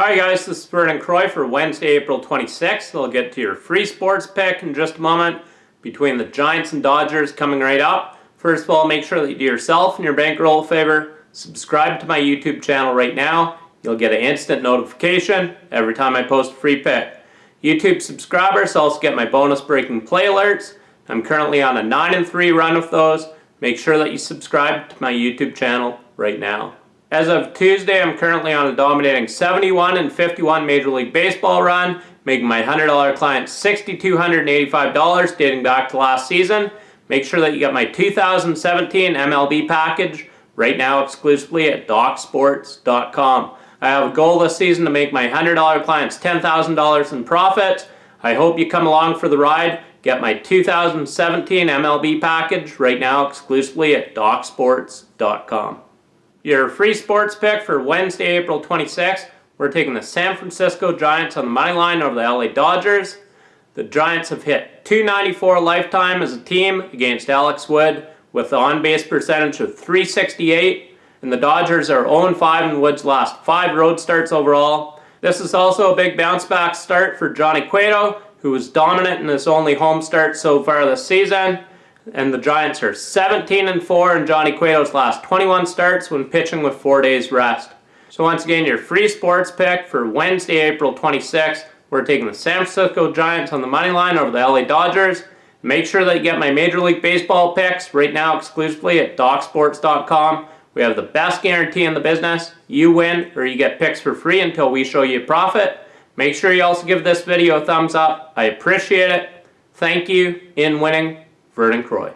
Alright guys, this is Vernon Croy for Wednesday, April 26th. I'll get to your free sports pick in just a moment between the Giants and Dodgers coming right up. First of all, make sure that you do yourself and your bankroll a favor. Subscribe to my YouTube channel right now. You'll get an instant notification every time I post a free pick. YouTube subscribers also get my bonus breaking play alerts. I'm currently on a 9 and 3 run with those. Make sure that you subscribe to my YouTube channel right now. As of Tuesday, I'm currently on a dominating 71 and 51 Major League Baseball run, making my $100 client $6,285 dating back to last season. Make sure that you get my 2017 MLB package right now exclusively at DocSports.com. I have a goal this season to make my $100 clients $10,000 in profit. I hope you come along for the ride. Get my 2017 MLB package right now exclusively at DocSports.com. Your free sports pick for Wednesday, April 26th. We're taking the San Francisco Giants on the money line over the LA Dodgers. The Giants have hit 294 lifetime as a team against Alex Wood with an on-base percentage of 368. And the Dodgers are 0-5 in Wood's last five road starts overall. This is also a big bounce back start for Johnny Cueto, who was dominant in his only home start so far this season and the Giants are 17 and 4 in Johnny Cueto's last 21 starts when pitching with 4 days rest. So once again, your free sports pick for Wednesday, April 26th. We're taking the San Francisco Giants on the money line over the LA Dodgers. Make sure that you get my Major League Baseball picks right now exclusively at DocSports.com. We have the best guarantee in the business. You win or you get picks for free until we show you a profit. Make sure you also give this video a thumbs up. I appreciate it. Thank you in winning Vernon Croy.